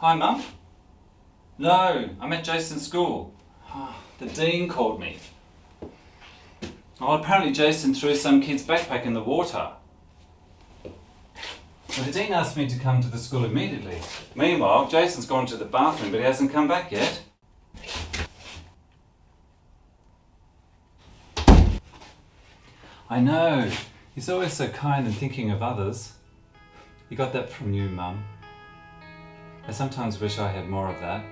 Hi, Mum. No, I'm at Jason's school. Ah, the dean called me. Oh, apparently Jason threw some kid's backpack in the water. Well, the dean asked me to come to the school immediately. Meanwhile, Jason's gone to the bathroom, but he hasn't come back yet. I know. He's always so kind and thinking of others. He got that from you, Mum. I sometimes wish I had more of that.